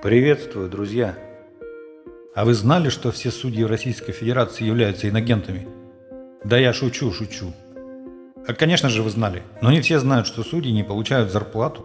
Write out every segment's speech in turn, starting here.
Приветствую, друзья! А вы знали, что все судьи Российской Федерации являются инагентами? Да я шучу, шучу. А, конечно же, вы знали, но не все знают, что судьи не получают зарплату.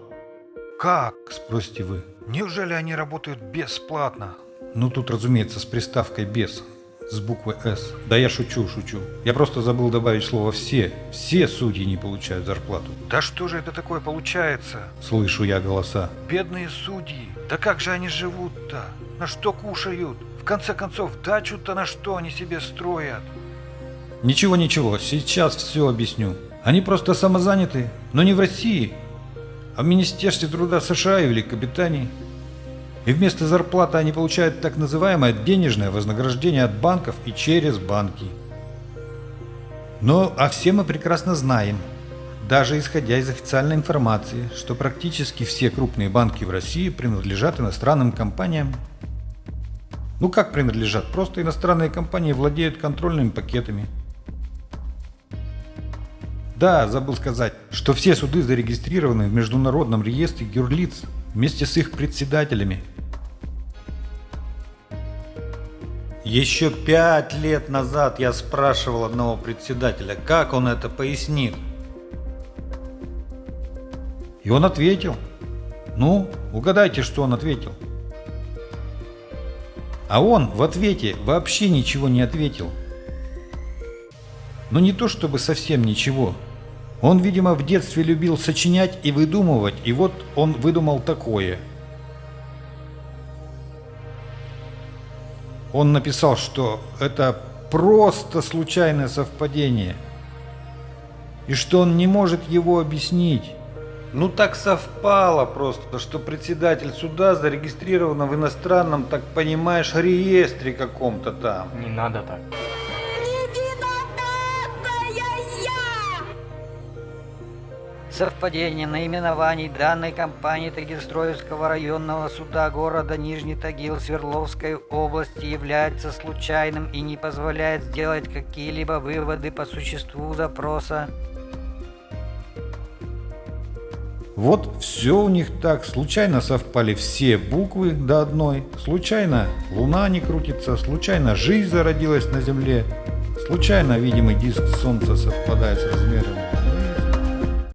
Как? Спросите вы. Неужели они работают бесплатно? Ну тут, разумеется, с приставкой «без», с буквы «С». Да я шучу, шучу. Я просто забыл добавить слово «все». Все судьи не получают зарплату. Да что же это такое получается? Слышу я голоса. Бедные судьи. Да как же они живут-то? На что кушают? В конце концов, дачу-то на что они себе строят? Ничего, ничего, сейчас все объясню. Они просто самозаняты, но не в России, а в Министерстве труда США и Великобритании. И вместо зарплаты они получают так называемое денежное вознаграждение от банков и через банки. Но а все мы прекрасно знаем, даже исходя из официальной информации, что практически все крупные банки в России принадлежат иностранным компаниям. Ну как принадлежат? Просто иностранные компании владеют контрольными пакетами. Да, забыл сказать, что все суды зарегистрированы в Международном реестре юрлиц вместе с их председателями. Еще пять лет назад я спрашивал одного председателя, как он это пояснит. И он ответил. Ну, угадайте, что он ответил. А он в ответе вообще ничего не ответил. Но не то чтобы совсем ничего. Он, видимо, в детстве любил сочинять и выдумывать, и вот он выдумал такое. Он написал, что это просто случайное совпадение, и что он не может его объяснить. Ну так совпало просто, что председатель суда зарегистрирован в иностранном, так понимаешь, реестре каком-то там. Не надо так. Совпадение наименований данной компании Тагильстроевского районного суда города Нижний Тагил Свердловской области является случайным и не позволяет сделать какие-либо выводы по существу запроса. Вот все у них так, случайно совпали все буквы до одной, случайно луна не крутится, случайно жизнь зародилась на Земле, случайно видимый диск Солнца совпадает с размерами